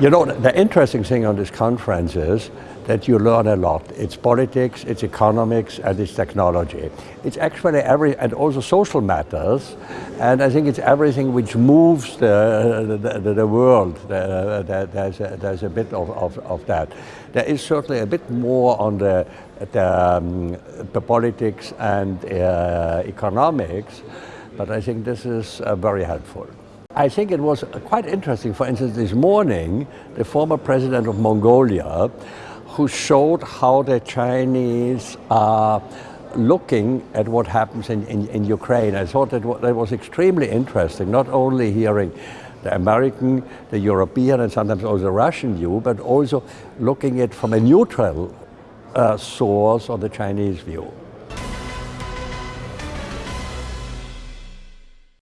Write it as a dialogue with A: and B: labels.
A: You know, the interesting thing on this conference is that you learn a lot. It's politics, it's economics, and it's technology. It's actually every, and also social matters, and I think it's everything which moves the, the, the world. The, there's, a, there's a bit of, of, of, that. There is certainly a bit more on the, the, um, the politics and uh, economics, but I think this is uh, very helpful. I think it was quite interesting, for instance, this morning, the former president of Mongolia, who showed how the Chinese are looking at what happens in, in, in Ukraine. I thought that, that was extremely interesting, not only hearing the American, the European, and sometimes also the Russian view, but also looking at from a neutral uh, source on the Chinese view.